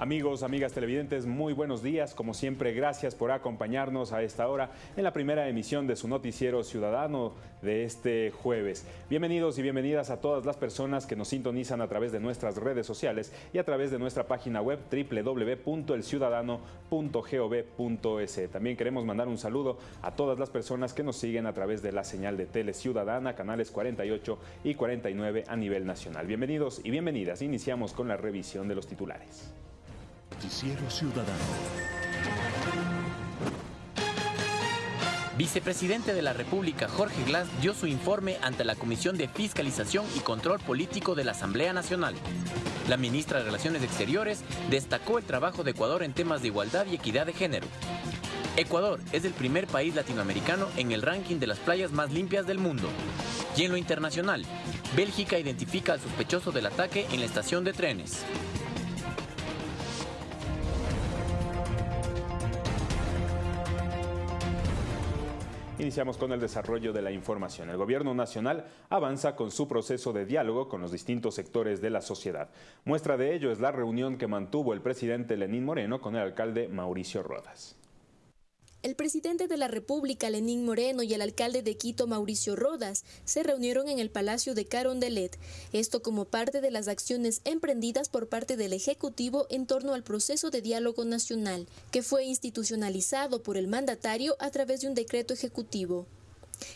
Amigos, amigas televidentes, muy buenos días. Como siempre, gracias por acompañarnos a esta hora en la primera emisión de su noticiero ciudadano de este jueves. Bienvenidos y bienvenidas a todas las personas que nos sintonizan a través de nuestras redes sociales y a través de nuestra página web www.elciudadano.gov.es. También queremos mandar un saludo a todas las personas que nos siguen a través de la señal de Tele Ciudadana, canales 48 y 49 a nivel nacional. Bienvenidos y bienvenidas. Iniciamos con la revisión de los titulares. Noticiero Ciudadano. Vicepresidente de la República Jorge Glass dio su informe ante la Comisión de Fiscalización y Control Político de la Asamblea Nacional. La ministra de Relaciones Exteriores destacó el trabajo de Ecuador en temas de igualdad y equidad de género. Ecuador es el primer país latinoamericano en el ranking de las playas más limpias del mundo. Y en lo internacional, Bélgica identifica al sospechoso del ataque en la estación de trenes. Iniciamos con el desarrollo de la información. El Gobierno Nacional avanza con su proceso de diálogo con los distintos sectores de la sociedad. Muestra de ello es la reunión que mantuvo el presidente Lenín Moreno con el alcalde Mauricio Rodas. El presidente de la República, Lenín Moreno, y el alcalde de Quito, Mauricio Rodas, se reunieron en el Palacio de Carondelet, esto como parte de las acciones emprendidas por parte del Ejecutivo en torno al proceso de diálogo nacional, que fue institucionalizado por el mandatario a través de un decreto ejecutivo.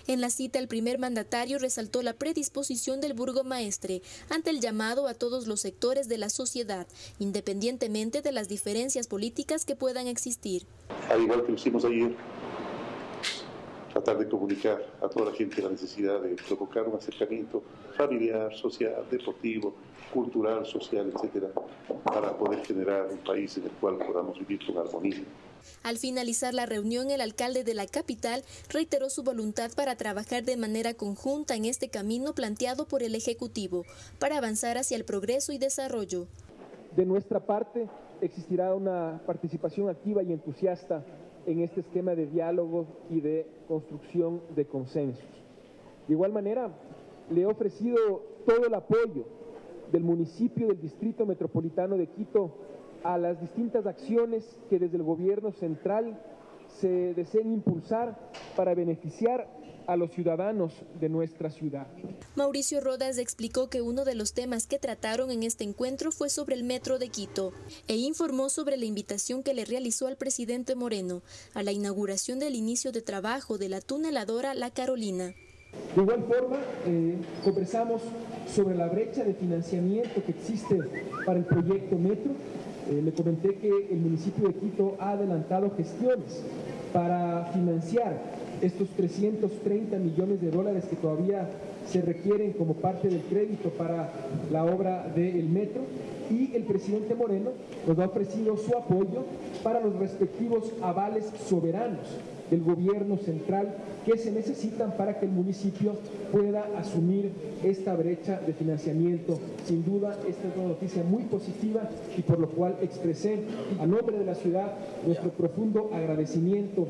En la cita, el primer mandatario resaltó la predisposición del burgomaestre ante el llamado a todos los sectores de la sociedad, independientemente de las diferencias políticas que puedan existir. Al igual que lo hicimos ayer, tratar de comunicar a toda la gente la necesidad de provocar un acercamiento familiar, social, deportivo, cultural, social, etcétera, para poder generar un país en el cual podamos vivir con armonía. Al finalizar la reunión, el alcalde de la capital reiteró su voluntad para trabajar de manera conjunta en este camino planteado por el Ejecutivo para avanzar hacia el progreso y desarrollo. De nuestra parte, existirá una participación activa y entusiasta en este esquema de diálogo y de construcción de consensos. De igual manera, le he ofrecido todo el apoyo del municipio del Distrito Metropolitano de Quito a las distintas acciones que desde el gobierno central se deseen impulsar para beneficiar a los ciudadanos de nuestra ciudad. Mauricio Rodas explicó que uno de los temas que trataron en este encuentro fue sobre el metro de Quito e informó sobre la invitación que le realizó al presidente Moreno a la inauguración del inicio de trabajo de la tuneladora La Carolina. De igual forma, eh, conversamos sobre la brecha de financiamiento que existe para el proyecto Metro eh, le comenté que el municipio de Quito ha adelantado gestiones para financiar estos 330 millones de dólares que todavía se requieren como parte del crédito para la obra del metro. Y el presidente Moreno nos ha ofrecido su apoyo para los respectivos avales soberanos del gobierno central que se necesitan para que el municipio pueda asumir esta brecha de financiamiento. Sin duda, esta es una noticia muy positiva y por lo cual expresé a nombre de la ciudad nuestro profundo agradecimiento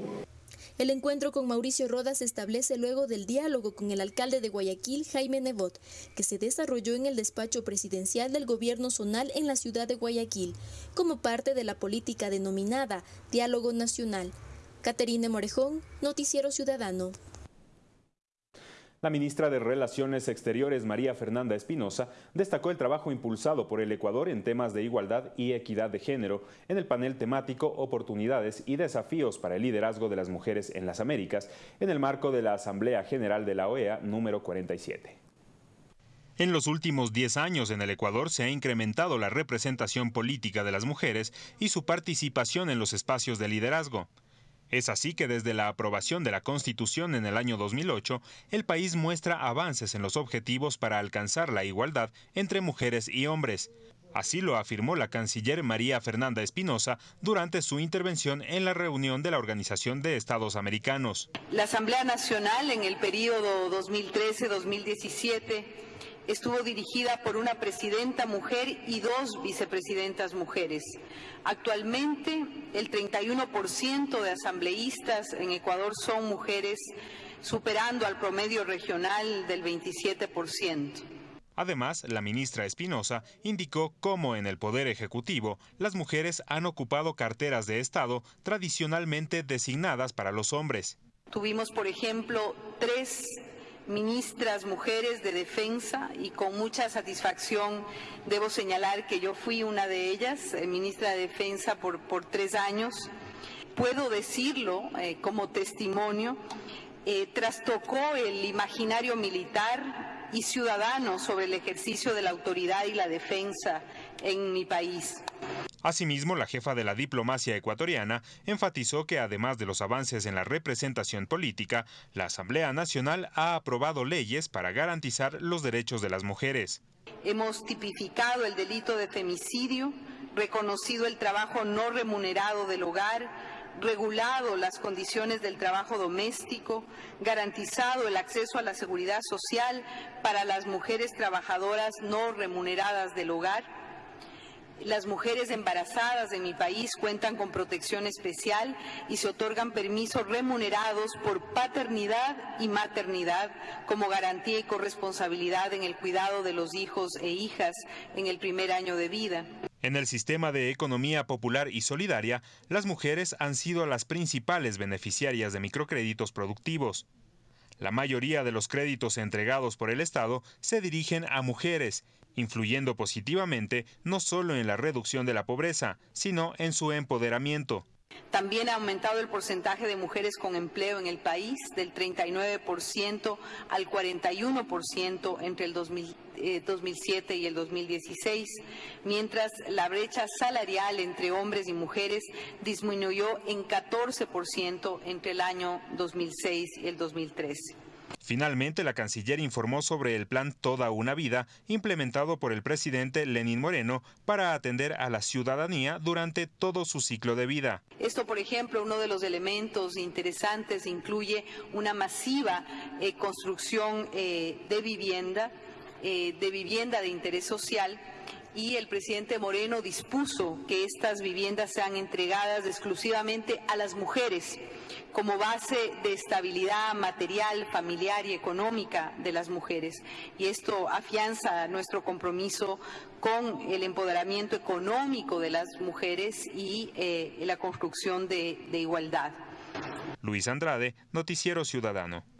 el encuentro con Mauricio Rodas se establece luego del diálogo con el alcalde de Guayaquil, Jaime Nebot, que se desarrolló en el despacho presidencial del gobierno zonal en la ciudad de Guayaquil, como parte de la política denominada Diálogo Nacional. Caterine Morejón, Noticiero Ciudadano. La ministra de Relaciones Exteriores, María Fernanda Espinosa, destacó el trabajo impulsado por el Ecuador en temas de igualdad y equidad de género en el panel temático Oportunidades y Desafíos para el Liderazgo de las Mujeres en las Américas, en el marco de la Asamblea General de la OEA número 47. En los últimos 10 años en el Ecuador se ha incrementado la representación política de las mujeres y su participación en los espacios de liderazgo. Es así que desde la aprobación de la Constitución en el año 2008, el país muestra avances en los objetivos para alcanzar la igualdad entre mujeres y hombres. Así lo afirmó la canciller María Fernanda Espinosa durante su intervención en la reunión de la Organización de Estados Americanos. La Asamblea Nacional en el periodo 2013-2017 estuvo dirigida por una presidenta mujer y dos vicepresidentas mujeres. Actualmente, el 31% de asambleístas en Ecuador son mujeres, superando al promedio regional del 27%. Además, la ministra Espinosa indicó cómo en el Poder Ejecutivo las mujeres han ocupado carteras de Estado tradicionalmente designadas para los hombres. Tuvimos, por ejemplo, tres ministras mujeres de defensa y con mucha satisfacción debo señalar que yo fui una de ellas, eh, ministra de defensa por, tres años. Puedo decirlo eh, como testimonio, eh, trastocó el imaginario militar y ciudadano sobre el ejercicio de la autoridad y la defensa en mi país. Asimismo, la jefa de la diplomacia ecuatoriana enfatizó que además de los avances en la representación política, la Asamblea Nacional ha aprobado leyes para garantizar los derechos de las mujeres. Hemos tipificado el delito de femicidio, reconocido el trabajo no remunerado del hogar, regulado las condiciones del trabajo doméstico, garantizado el acceso a la seguridad social para las mujeres trabajadoras no remuneradas del hogar, las mujeres embarazadas en mi país cuentan con protección especial y se otorgan permisos remunerados por paternidad y maternidad como garantía y corresponsabilidad en el cuidado de los hijos e hijas en el primer año de vida. En el sistema de economía popular y solidaria, las mujeres han sido las principales beneficiarias de microcréditos productivos. La mayoría de los créditos entregados por el Estado se dirigen a mujeres influyendo positivamente no solo en la reducción de la pobreza, sino en su empoderamiento. También ha aumentado el porcentaje de mujeres con empleo en el país del 39% al 41% entre el 2007 eh, y el 2016, mientras la brecha salarial entre hombres y mujeres disminuyó en 14% entre el año 2006 y el 2013. Finalmente, la canciller informó sobre el plan Toda una vida implementado por el presidente Lenín Moreno para atender a la ciudadanía durante todo su ciclo de vida. Esto, por ejemplo, uno de los elementos interesantes incluye una masiva eh, construcción eh, de vivienda, eh, de vivienda de interés social y el presidente Moreno dispuso que estas viviendas sean entregadas exclusivamente a las mujeres como base de estabilidad material, familiar y económica de las mujeres. Y esto afianza nuestro compromiso con el empoderamiento económico de las mujeres y eh, la construcción de igualdad. Luis Andrade, Noticiero Ciudadano.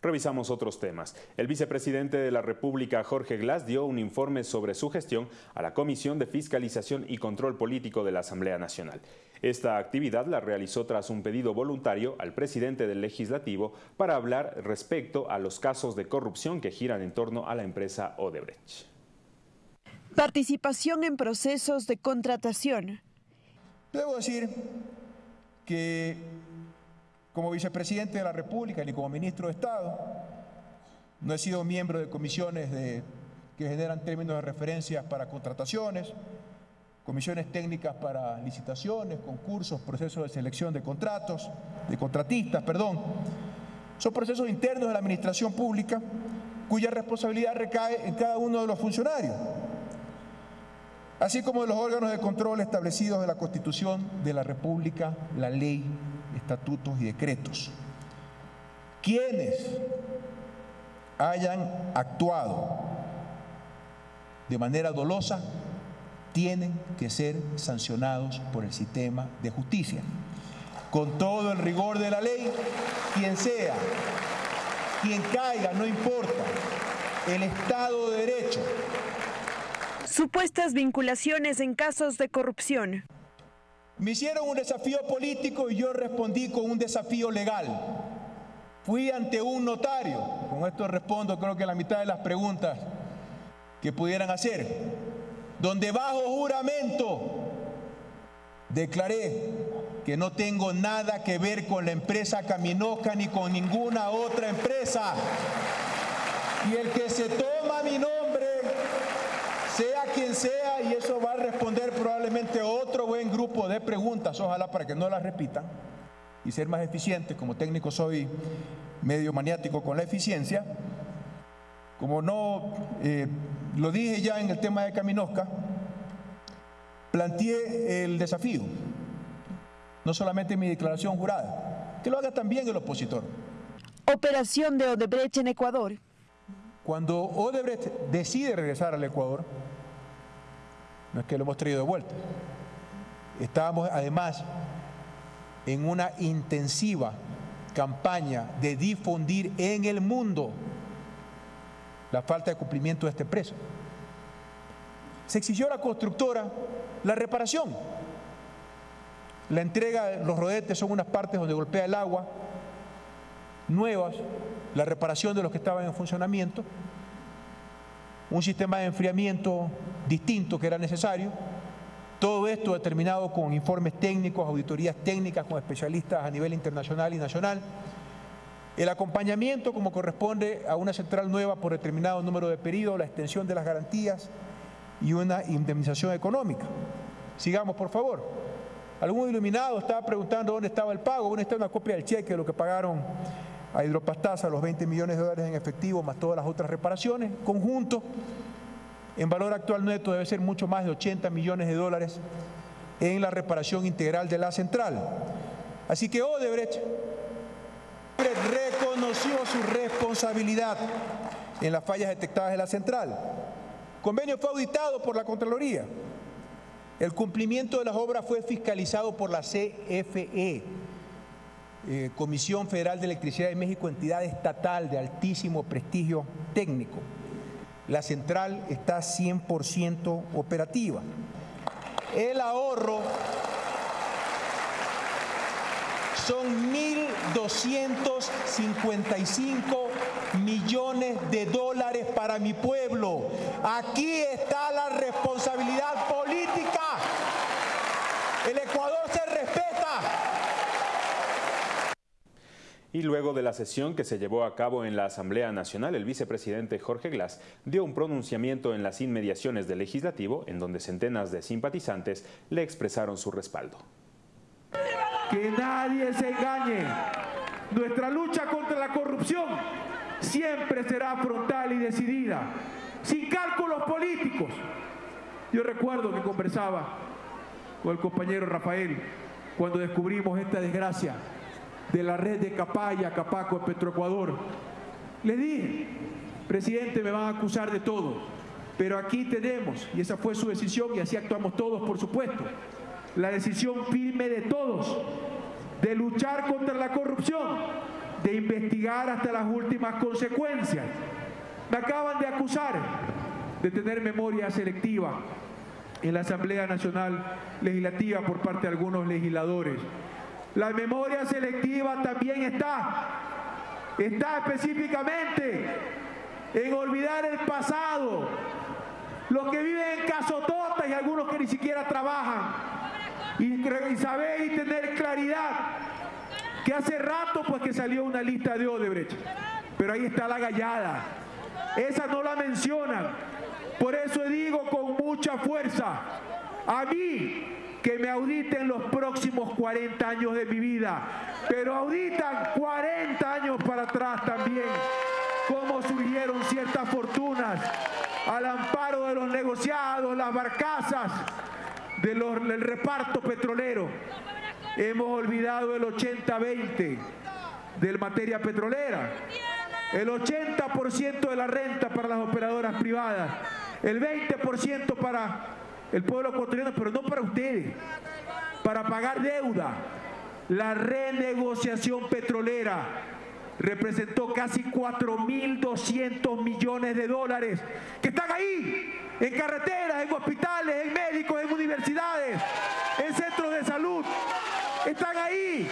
Revisamos otros temas. El vicepresidente de la República, Jorge Glass, dio un informe sobre su gestión a la Comisión de Fiscalización y Control Político de la Asamblea Nacional. Esta actividad la realizó tras un pedido voluntario al presidente del Legislativo para hablar respecto a los casos de corrupción que giran en torno a la empresa Odebrecht. Participación en procesos de contratación. Debo decir que como vicepresidente de la República ni como ministro de Estado. No he sido miembro de comisiones que generan términos de referencia para contrataciones, comisiones técnicas para licitaciones, concursos, procesos de selección de contratos, de contratistas, perdón. Son procesos internos de la administración pública cuya responsabilidad recae en cada uno de los funcionarios, así como de los órganos de control establecidos en la Constitución de la República, la ley estatutos y decretos. Quienes hayan actuado de manera dolosa tienen que ser sancionados por el sistema de justicia. Con todo el rigor de la ley, quien sea, quien caiga, no importa, el Estado de Derecho. Supuestas vinculaciones en casos de corrupción. Me hicieron un desafío político y yo respondí con un desafío legal. Fui ante un notario, con esto respondo creo que la mitad de las preguntas que pudieran hacer, donde bajo juramento declaré que no tengo nada que ver con la empresa Caminoca ni con ninguna otra empresa. Y el que se toma mi nombre, quien sea, y eso va a responder probablemente otro buen grupo de preguntas, ojalá para que no las repitan y ser más eficiente. Como técnico soy medio maniático con la eficiencia. Como no eh, lo dije ya en el tema de Caminosca, planteé el desafío, no solamente en mi declaración jurada, que lo haga también el opositor. Operación de Odebrecht en Ecuador. Cuando Odebrecht decide regresar al Ecuador, no es que lo hemos traído de vuelta, estábamos además en una intensiva campaña de difundir en el mundo la falta de cumplimiento de este precio. Se exigió a la constructora la reparación. La entrega de los rodetes son unas partes donde golpea el agua, nuevas, la reparación de los que estaban en funcionamiento, un sistema de enfriamiento distinto que era necesario, todo esto determinado con informes técnicos, auditorías técnicas con especialistas a nivel internacional y nacional, el acompañamiento como corresponde a una central nueva por determinado número de periodos, la extensión de las garantías y una indemnización económica. Sigamos, por favor. Algún iluminado estaba preguntando dónde estaba el pago. ¿Dónde está una copia del cheque de lo que pagaron a Hidropastasa, los 20 millones de dólares en efectivo, más todas las otras reparaciones. Conjunto, en valor actual neto debe ser mucho más de 80 millones de dólares en la reparación integral de la central. Así que Odebrecht reconoció su responsabilidad en las fallas detectadas en la central. El convenio fue auditado por la Contraloría. El cumplimiento de las obras fue fiscalizado por la CFE, eh, Comisión Federal de Electricidad de México, entidad estatal de altísimo prestigio técnico. La central está 100% operativa. El ahorro son 1.255 millones de dólares para mi pueblo. Aquí está la responsabilidad política. El Ecuador se respeta. Y luego de la sesión que se llevó a cabo en la Asamblea Nacional, el vicepresidente Jorge Glass dio un pronunciamiento en las inmediaciones del legislativo, en donde centenas de simpatizantes le expresaron su respaldo. Que nadie se engañe. Nuestra lucha contra la corrupción siempre será frontal y decidida, sin cálculos políticos. Yo recuerdo que conversaba con el compañero Rafael cuando descubrimos esta desgracia de la red de Capaya, Capaco, Petroecuador. Le dije, presidente, me van a acusar de todo, pero aquí tenemos, y esa fue su decisión y así actuamos todos, por supuesto, la decisión firme de todos de luchar contra la corrupción, de investigar hasta las últimas consecuencias. Me acaban de acusar de tener memoria selectiva en la Asamblea Nacional Legislativa por parte de algunos legisladores. La memoria selectiva también está, está específicamente en olvidar el pasado, los que viven en casototas y algunos que ni siquiera trabajan, y, saber y tener claridad que hace rato pues que salió una lista de Odebrecht, pero ahí está la gallada, esa no la mencionan, por eso digo con mucha fuerza, a mí que me auditen los próximos 40 años de mi vida, pero auditan 40 años para atrás también, cómo surgieron ciertas fortunas al amparo de los negociados, las barcazas, del reparto petrolero. Hemos olvidado el 80-20 de materia petrolera. El 80% de la renta para las operadoras privadas. El 20% para el pueblo ecuatoriano, pero no para ustedes. Para pagar deuda. La renegociación petrolera representó casi 4.200 millones de dólares que están ahí, en carreteras, en hospitales, en médicos, en universidades, en centros de salud. Están ahí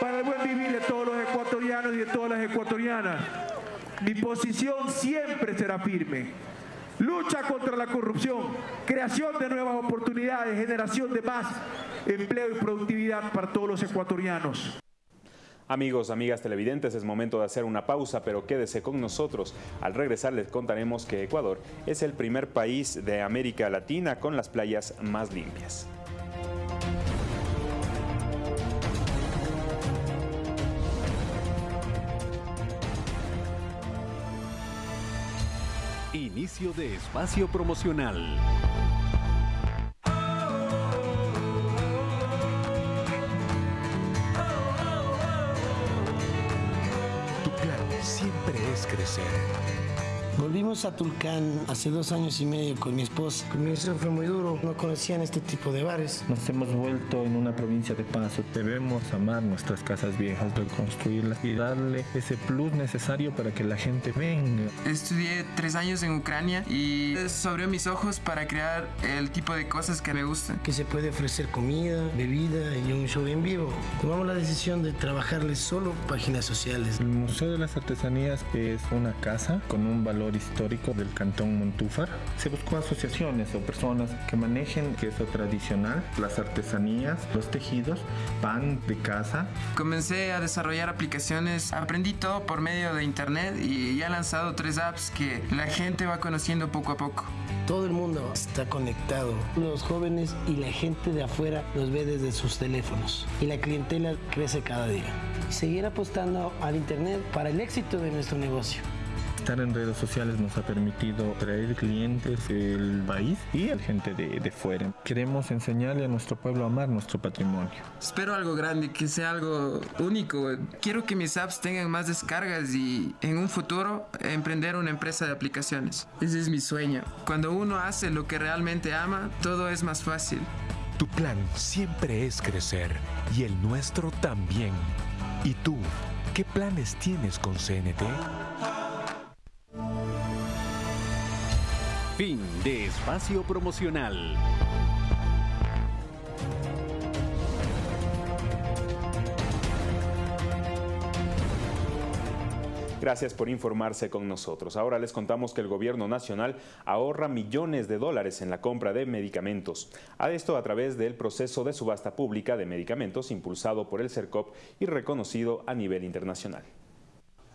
para el buen vivir de todos los ecuatorianos y de todas las ecuatorianas. Mi posición siempre será firme. Lucha contra la corrupción, creación de nuevas oportunidades, generación de más empleo y productividad para todos los ecuatorianos. Amigos, amigas televidentes, es momento de hacer una pausa, pero quédese con nosotros. Al regresar les contaremos que Ecuador es el primer país de América Latina con las playas más limpias. Inicio de espacio promocional. siempre es crecer. Volvimos a Tulcán hace dos años y medio con mi esposa. El comienzo fue muy duro, no conocían este tipo de bares. Nos hemos vuelto en una provincia de paso. Debemos amar nuestras casas viejas, reconstruirlas y darle ese plus necesario para que la gente venga. Estudié tres años en Ucrania y eso abrió mis ojos para crear el tipo de cosas que me gustan. Que se puede ofrecer comida, bebida y un show en vivo. Tomamos la decisión de trabajarles solo páginas sociales. El Museo de las Artesanías es una casa con un valor histórico del cantón Montúfar. Se buscó asociaciones o personas que manejen queso tradicional, las artesanías, los tejidos, pan de casa. Comencé a desarrollar aplicaciones, aprendí todo por medio de internet y ya he lanzado tres apps que la gente va conociendo poco a poco. Todo el mundo está conectado. Los jóvenes y la gente de afuera los ve desde sus teléfonos y la clientela crece cada día. Seguir apostando al internet para el éxito de nuestro negocio. Estar en redes sociales nos ha permitido traer clientes del país y a gente de, de, fuera. Queremos enseñarle a nuestro pueblo a amar nuestro patrimonio. Espero algo grande, que sea algo único. Quiero que mis apps tengan más descargas y en un futuro emprender una empresa de aplicaciones. Ese es mi sueño. Cuando uno hace lo que realmente ama, todo es más fácil. Tu plan siempre es crecer y el nuestro también. ¿Y tú? ¿Qué planes tienes con CNT? Fin de espacio promocional. Gracias por informarse con nosotros. Ahora les contamos que el gobierno nacional ahorra millones de dólares en la compra de medicamentos. A esto a través del proceso de subasta pública de medicamentos impulsado por el CERCOP y reconocido a nivel internacional.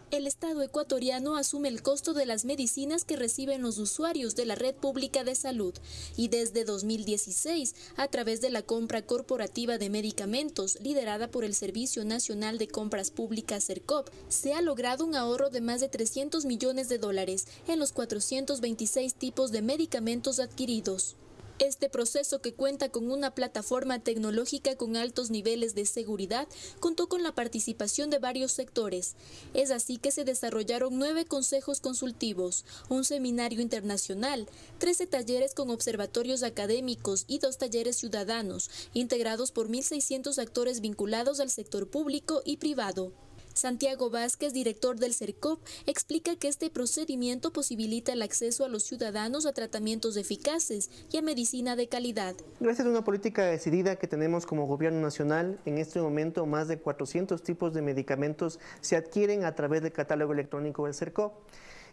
El Estado ecuatoriano asume el costo de las medicinas que reciben los usuarios de la red pública de salud y desde 2016, a través de la compra corporativa de medicamentos liderada por el Servicio Nacional de Compras Públicas CERCOP, se ha logrado un ahorro de más de 300 millones de dólares en los 426 tipos de medicamentos adquiridos. Este proceso, que cuenta con una plataforma tecnológica con altos niveles de seguridad, contó con la participación de varios sectores. Es así que se desarrollaron nueve consejos consultivos, un seminario internacional, trece talleres con observatorios académicos y dos talleres ciudadanos, integrados por 1.600 actores vinculados al sector público y privado. Santiago Vázquez, director del CERCOP, explica que este procedimiento posibilita el acceso a los ciudadanos a tratamientos eficaces y a medicina de calidad. Gracias a una política decidida que tenemos como gobierno nacional, en este momento más de 400 tipos de medicamentos se adquieren a través del catálogo electrónico del CERCOP.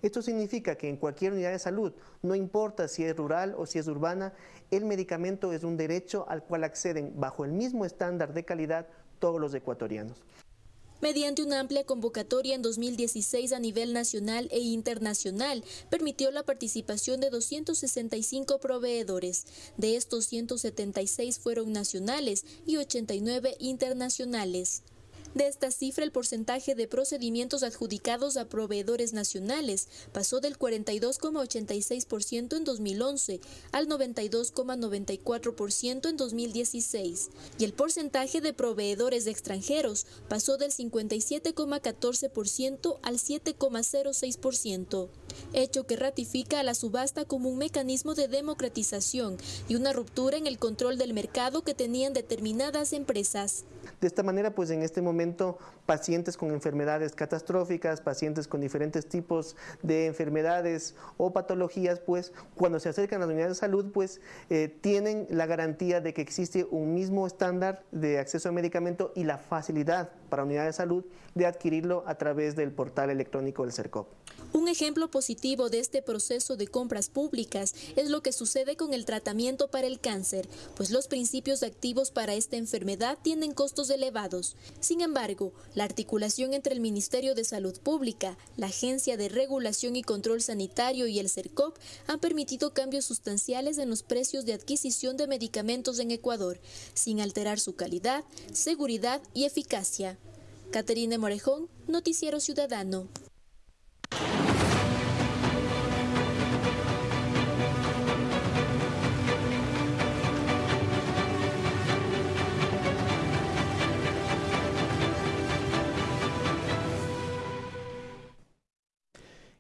Esto significa que en cualquier unidad de salud, no importa si es rural o si es urbana, el medicamento es un derecho al cual acceden bajo el mismo estándar de calidad todos los ecuatorianos. Mediante una amplia convocatoria en 2016 a nivel nacional e internacional, permitió la participación de 265 proveedores. De estos, 176 fueron nacionales y 89 internacionales. De esta cifra, el porcentaje de procedimientos adjudicados a proveedores nacionales pasó del 42,86% en 2011 al 92,94% en 2016 y el porcentaje de proveedores extranjeros pasó del 57,14% al 7,06%, hecho que ratifica a la subasta como un mecanismo de democratización y una ruptura en el control del mercado que tenían determinadas empresas. De esta manera, pues en este momento, pacientes con enfermedades catastróficas, pacientes con diferentes tipos de enfermedades o patologías, pues cuando se acercan a las unidades de salud, pues eh, tienen la garantía de que existe un mismo estándar de acceso a medicamento y la facilidad para unidades de salud de adquirirlo a través del portal electrónico del CERCOP. Un ejemplo positivo de este proceso de compras públicas es lo que sucede con el tratamiento para el cáncer, pues los principios activos para esta enfermedad tienen costos elevados. Sin embargo, la articulación entre el Ministerio de Salud Pública, la Agencia de Regulación y Control Sanitario y el CERCOP han permitido cambios sustanciales en los precios de adquisición de medicamentos en Ecuador, sin alterar su calidad, seguridad y eficacia. Caterine Morejón, Noticiero Ciudadano.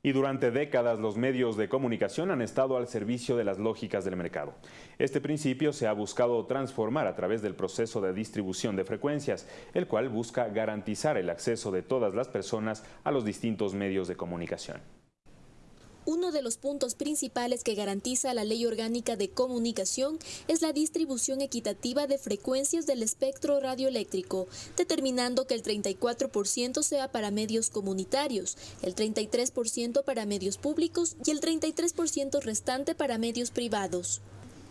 Y durante décadas los medios de comunicación han estado al servicio de las lógicas del mercado. Este principio se ha buscado transformar a través del proceso de distribución de frecuencias, el cual busca garantizar el acceso de todas las personas a los distintos medios de comunicación. Uno de los puntos principales que garantiza la Ley Orgánica de Comunicación es la distribución equitativa de frecuencias del espectro radioeléctrico, determinando que el 34% sea para medios comunitarios, el 33% para medios públicos y el 33% restante para medios privados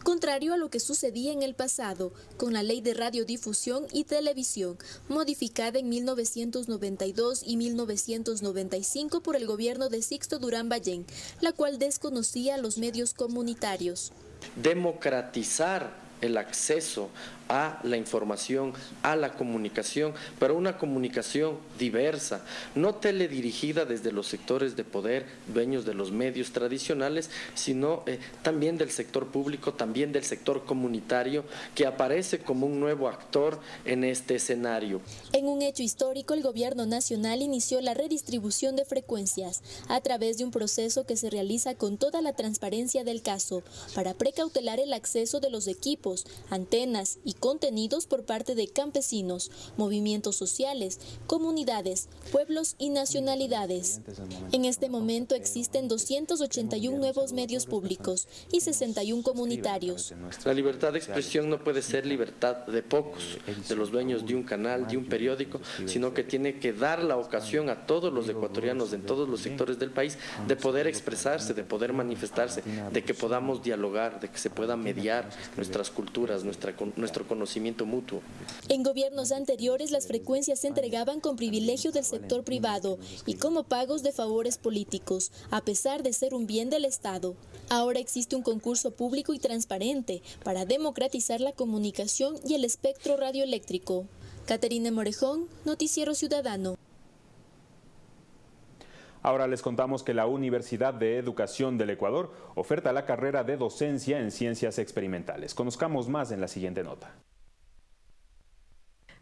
contrario a lo que sucedía en el pasado con la Ley de Radiodifusión y Televisión, modificada en 1992 y 1995 por el gobierno de Sixto Durán Ballén, la cual desconocía los medios comunitarios. Democratizar el acceso a la información, a la comunicación, pero una comunicación diversa, no teledirigida desde los sectores de poder, dueños de los medios tradicionales, sino eh, también del sector público, también del sector comunitario, que aparece como un nuevo actor en este escenario. En un hecho histórico, el gobierno nacional inició la redistribución de frecuencias a través de un proceso que se realiza con toda la transparencia del caso, para precautelar el acceso de los equipos, antenas y contenidos por parte de campesinos, movimientos sociales, comunidades, pueblos y nacionalidades. En este momento existen 281 nuevos medios públicos y 61 comunitarios. La libertad de expresión no puede ser libertad de pocos, de los dueños de un canal, de un periódico, sino que tiene que dar la ocasión a todos los ecuatorianos en todos los sectores del país de poder expresarse, de poder manifestarse, de que podamos dialogar, de que se pueda mediar nuestras culturas, nuestra, nuestro conocimiento mutuo. En gobiernos anteriores las frecuencias se entregaban con privilegio del sector privado y como pagos de favores políticos, a pesar de ser un bien del Estado. Ahora existe un concurso público y transparente para democratizar la comunicación y el espectro radioeléctrico. Caterina Morejón, Noticiero Ciudadano. Ahora les contamos que la Universidad de Educación del Ecuador oferta la carrera de docencia en ciencias experimentales. Conozcamos más en la siguiente nota.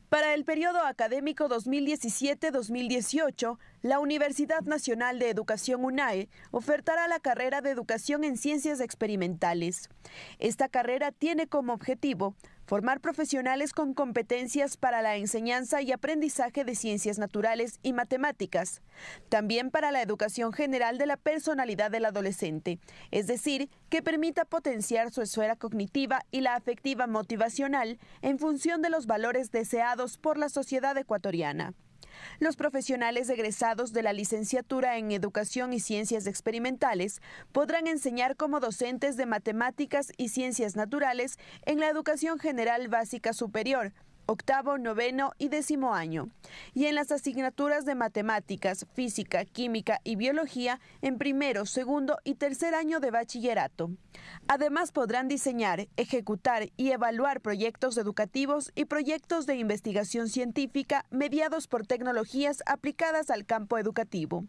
Para el periodo académico 2017-2018, la Universidad Nacional de Educación UNAE ofertará la carrera de Educación en Ciencias Experimentales. Esta carrera tiene como objetivo formar profesionales con competencias para la enseñanza y aprendizaje de ciencias naturales y matemáticas, también para la educación general de la personalidad del adolescente, es decir, que permita potenciar su esfera cognitiva y la afectiva motivacional en función de los valores deseados por la sociedad ecuatoriana. Los profesionales egresados de la licenciatura en Educación y Ciencias Experimentales podrán enseñar como docentes de matemáticas y ciencias naturales en la educación general básica superior octavo, noveno y décimo año, y en las asignaturas de matemáticas, física, química y biología en primero, segundo y tercer año de bachillerato. Además podrán diseñar, ejecutar y evaluar proyectos educativos y proyectos de investigación científica mediados por tecnologías aplicadas al campo educativo.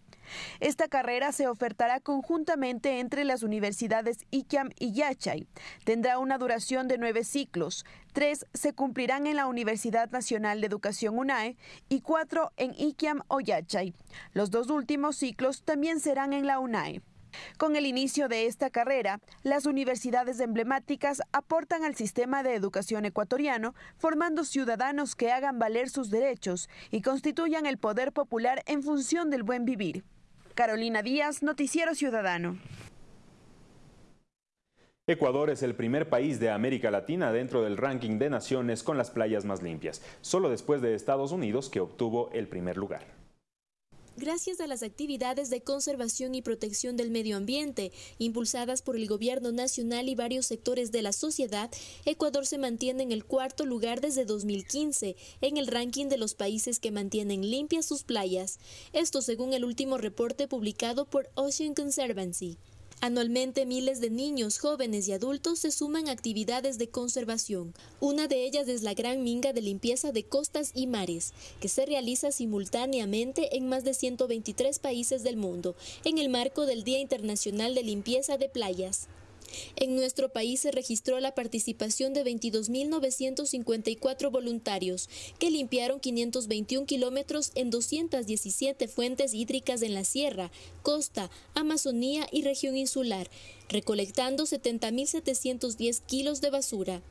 Esta carrera se ofertará conjuntamente entre las universidades ICAM y Yachay. Tendrá una duración de nueve ciclos. Tres se cumplirán en la Universidad Nacional de Educación UNAE y cuatro en ICAM o Yachay. Los dos últimos ciclos también serán en la UNAE. Con el inicio de esta carrera, las universidades emblemáticas aportan al sistema de educación ecuatoriano, formando ciudadanos que hagan valer sus derechos y constituyan el poder popular en función del buen vivir. Carolina Díaz, Noticiero Ciudadano. Ecuador es el primer país de América Latina dentro del ranking de naciones con las playas más limpias, solo después de Estados Unidos que obtuvo el primer lugar. Gracias a las actividades de conservación y protección del medio ambiente impulsadas por el gobierno nacional y varios sectores de la sociedad, Ecuador se mantiene en el cuarto lugar desde 2015 en el ranking de los países que mantienen limpias sus playas. Esto según el último reporte publicado por Ocean Conservancy. Anualmente miles de niños, jóvenes y adultos se suman a actividades de conservación. Una de ellas es la Gran Minga de Limpieza de Costas y Mares, que se realiza simultáneamente en más de 123 países del mundo, en el marco del Día Internacional de Limpieza de Playas. En nuestro país se registró la participación de 22.954 voluntarios que limpiaron 521 kilómetros en 217 fuentes hídricas en la sierra, costa, Amazonía y región insular, recolectando 70.710 kilos de basura.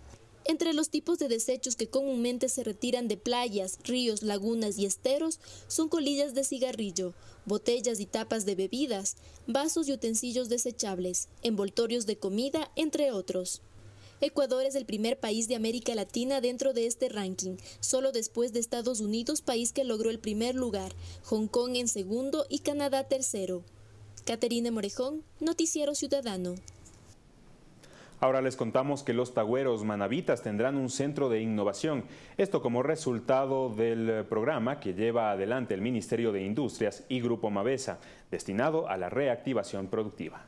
Entre los tipos de desechos que comúnmente se retiran de playas, ríos, lagunas y esteros son colillas de cigarrillo, botellas y tapas de bebidas, vasos y utensilios desechables, envoltorios de comida, entre otros. Ecuador es el primer país de América Latina dentro de este ranking, solo después de Estados Unidos, país que logró el primer lugar, Hong Kong en segundo y Canadá tercero. Caterina Morejón, Noticiero Ciudadano. Ahora les contamos que los tagüeros manavitas tendrán un centro de innovación. Esto como resultado del programa que lleva adelante el Ministerio de Industrias y Grupo Mavesa, destinado a la reactivación productiva.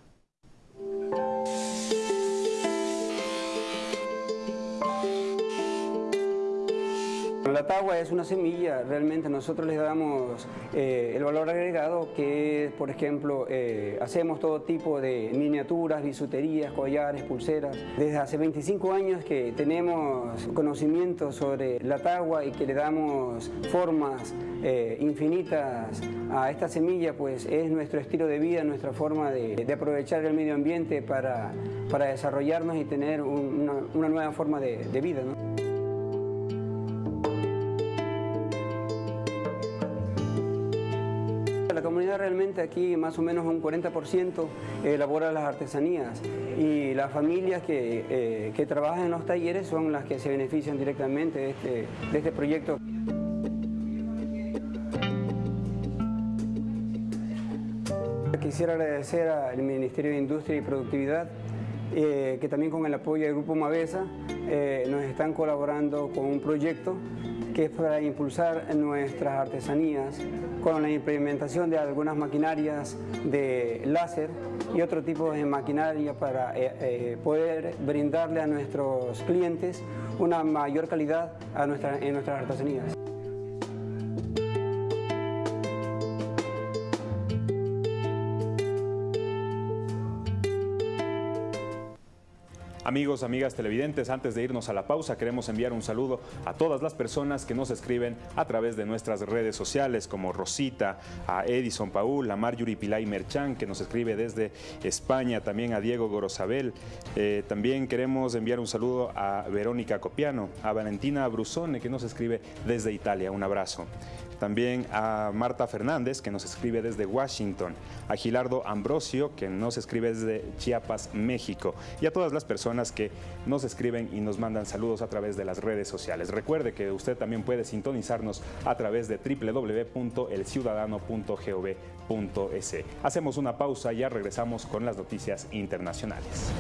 La tagua es una semilla, realmente nosotros les damos eh, el valor agregado que, por ejemplo, eh, hacemos todo tipo de miniaturas, bisuterías, collares, pulseras. Desde hace 25 años que tenemos conocimiento sobre la tagua y que le damos formas eh, infinitas a esta semilla, pues es nuestro estilo de vida, nuestra forma de, aprovechar el medio ambiente para, para desarrollarnos y tener una, nueva forma de, vida. Realmente aquí más o menos un 40% elabora las artesanías y las familias que, eh, trabajan en los talleres son las que se benefician directamente de este, de este proyecto. Quisiera agradecer al Ministerio de Industria y Productividad eh, que también con el apoyo del Grupo Mavesa eh, nos están colaborando con un proyecto que es para impulsar nuestras artesanías con la implementación de algunas maquinarias de láser y otro tipo de maquinaria para eh, eh, poder brindarle a nuestros clientes una mayor calidad a en nuestras artesanías. Amigos, amigas televidentes, antes de irnos a la pausa, queremos enviar un saludo a todas las personas que nos escriben a través de nuestras redes sociales, como Rosita, a Edison Paul, a Marjorie Pilay Merchan, que nos escribe desde España, también a Diego Gorosabel. Eh, también queremos enviar un saludo a Verónica Copiano, a Valentina Brusone, que nos escribe desde Italia. Un abrazo también a Marta Fernández, que nos escribe desde Washington, a Gilardo Ambrosio, que nos escribe desde Chiapas, México, y a todas las personas que nos escriben y nos mandan saludos a través de las redes sociales. Recuerde que usted también puede sintonizarnos a través de www.elciudadano.gov.es. Hacemos una pausa y ya regresamos con las noticias internacionales.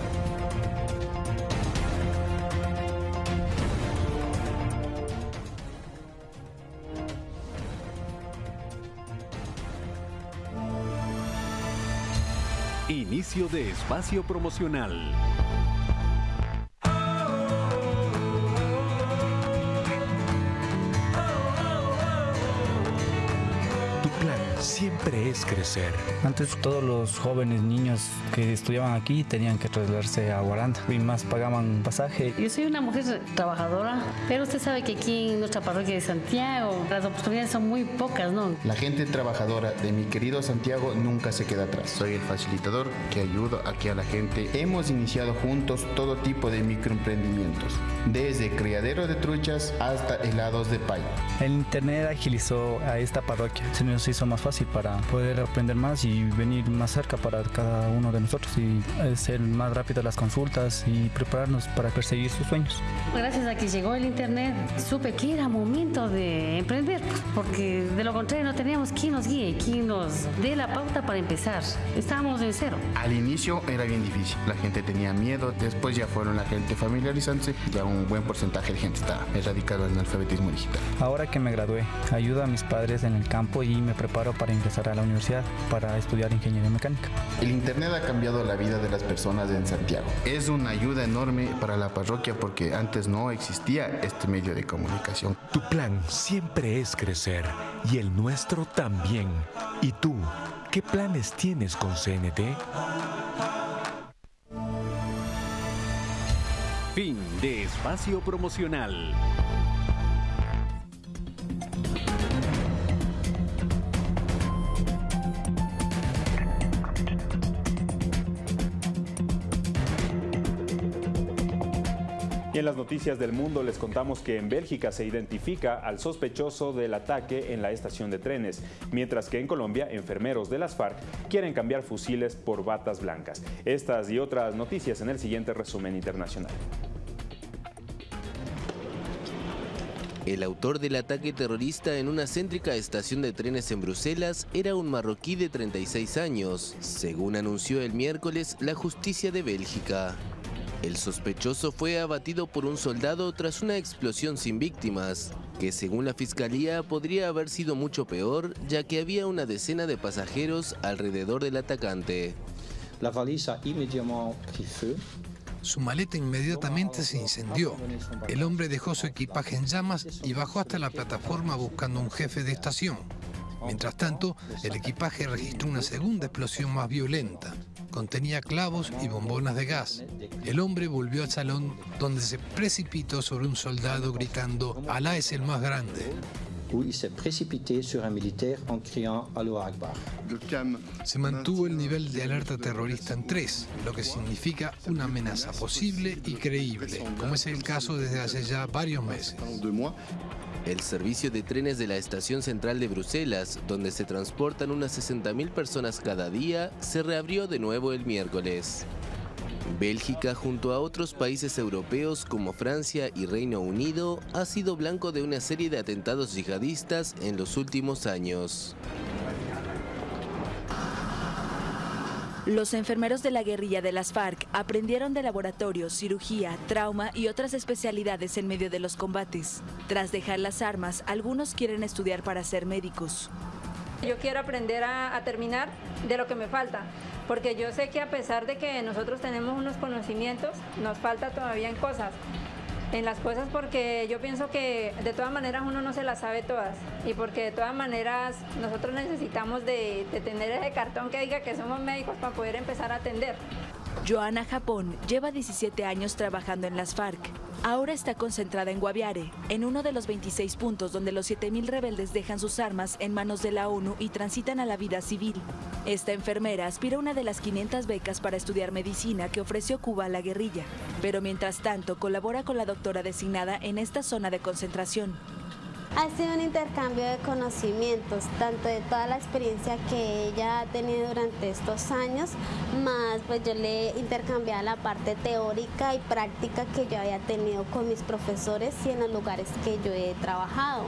Inicio de espacio promocional. Siempre es crecer. Antes todos los jóvenes niños que estudiaban aquí tenían que trasladarse a Guaranda y más pagaban pasaje. Yo soy una mujer trabajadora, pero usted sabe que aquí en nuestra parroquia de Santiago las oportunidades son muy pocas, ¿no? La gente trabajadora de mi querido Santiago nunca se queda atrás. Soy el facilitador que ayuda aquí a la gente. Hemos iniciado juntos todo tipo de microemprendimientos, desde criadero de truchas hasta helados de pay. El internet agilizó a esta parroquia, se nos hizo más fácil para poder aprender más y venir más cerca para cada uno de nosotros y ser más rápido las consultas y prepararnos para perseguir sus sueños. Gracias a que llegó el internet supe que era momento de emprender porque de lo contrario no teníamos quien nos guíe, quien nos dé la pauta para empezar. Estábamos en cero. Al inicio era bien difícil, la gente tenía miedo, después ya fueron la gente familiarizándose, ya un buen porcentaje de gente está erradicado en el alfabetismo digital. Ahora que me gradué, ayudo a mis padres en el campo y me preparo para para ingresar a la universidad para estudiar ingeniería mecánica. El Internet ha cambiado la vida de las personas en Santiago. Es una ayuda enorme para la parroquia porque antes no existía este medio de comunicación. Tu plan siempre es crecer y el nuestro también. ¿Y tú? ¿Qué planes tienes con CNT? Fin de espacio promocional. Y en las noticias del mundo les contamos que en Bélgica se identifica al sospechoso del ataque en la estación de trenes, mientras que en Colombia enfermeros de las FARC quieren cambiar fusiles por batas blancas. Estas y otras noticias en el siguiente resumen internacional. El autor del ataque terrorista en una céntrica estación de trenes en Bruselas era un marroquí de 36 años, según anunció el miércoles la justicia de Bélgica. El sospechoso fue abatido por un soldado tras una explosión sin víctimas, que según la fiscalía podría haber sido mucho peor, ya que había una decena de pasajeros alrededor del atacante. La Su maleta inmediatamente se incendió. El hombre dejó su equipaje en llamas y bajó hasta la plataforma buscando un jefe de estación. Mientras tanto, el equipaje registró una segunda explosión más violenta. Contenía clavos y bombonas de gas. El hombre volvió al salón donde se precipitó sobre un soldado gritando Alá es el más grande. Se mantuvo el nivel de alerta terrorista en 3, lo que significa una amenaza posible y creíble, como es el caso desde hace ya varios meses. El servicio de trenes de la estación central de Bruselas, donde se transportan unas 60.000 personas cada día, se reabrió de nuevo el miércoles. Bélgica, junto a otros países europeos como Francia y Reino Unido, ha sido blanco de una serie de atentados yihadistas en los últimos años. Los enfermeros de la guerrilla de las FARC aprendieron de laboratorios, cirugía, trauma y otras especialidades en medio de los combates. Tras dejar las armas, algunos quieren estudiar para ser médicos. Yo quiero aprender a, terminar de lo que me falta, porque yo sé que a pesar de que nosotros tenemos unos conocimientos, nos falta todavía en cosas. En las cosas porque yo pienso que de todas maneras uno no se las sabe todas. Y porque de todas maneras nosotros necesitamos de, de tener ese cartón que diga que somos médicos para poder empezar a atender. Joana Japón lleva 17 años trabajando en las FARC. Ahora está concentrada en Guaviare, en uno de los 26 puntos donde los 7.000 rebeldes dejan sus armas en manos de la ONU y transitan a la vida civil. Esta enfermera aspira a una de las 500 becas para estudiar medicina que ofreció Cuba a la guerrilla, pero mientras tanto colabora con la doctora designada en esta zona de concentración. Ha sido un intercambio de conocimientos, tanto de toda la experiencia que ella ha tenido durante estos años, más pues yo le he intercambiado la parte teórica y práctica que yo había tenido con mis profesores y en los lugares que yo he trabajado.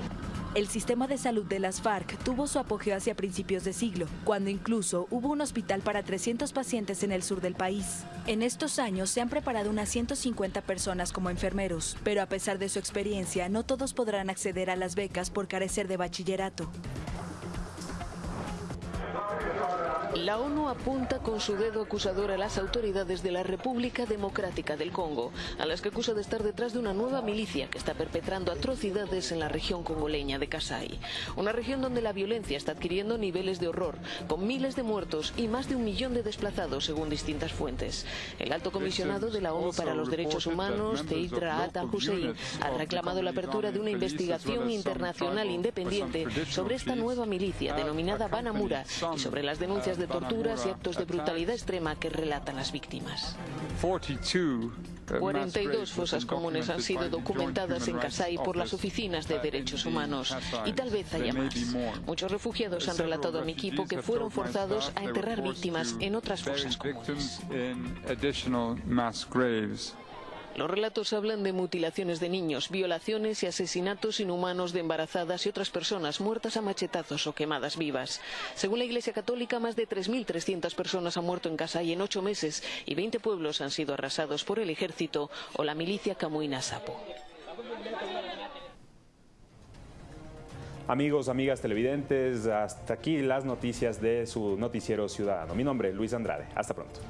El sistema de salud de las FARC tuvo su apogeo hacia principios de siglo, cuando incluso hubo un hospital para 300 pacientes en el sur del país. En estos años se han preparado unas 150 personas como enfermeros, pero a pesar de su experiencia, no todos podrán acceder a las becas por carecer de bachillerato. La ONU apunta con su dedo acusador a las autoridades de la República Democrática del Congo, a las que acusa de estar detrás de una nueva milicia que está perpetrando atrocidades en la región congoleña de Kasai. Una región donde la violencia está adquiriendo niveles de horror, con miles de muertos y más de un millón de desplazados según distintas fuentes. El alto comisionado de la ONU para los Derechos Humanos, Teidra Ata Hussein, ha reclamado la apertura de una investigación internacional independiente sobre esta nueva milicia denominada Banamura y sobre las denuncias de torturas y actos de brutalidad extrema que relatan las víctimas. 42 fosas comunes han sido documentadas en Kasai por las oficinas de derechos humanos y tal vez haya más. Muchos refugiados han relatado a mi equipo que fueron forzados a enterrar víctimas en otras fosas comunes. Los relatos hablan de mutilaciones de niños, violaciones y asesinatos inhumanos de embarazadas y otras personas muertas a machetazos o quemadas vivas. Según la Iglesia Católica, más de 3.300 personas han muerto en Kasai en ocho meses y 20 pueblos han sido arrasados por el ejército o la milicia Camuina Sapo. Amigos, amigas televidentes, hasta aquí las noticias de su noticiero ciudadano. Mi nombre es Luis Andrade. Hasta pronto.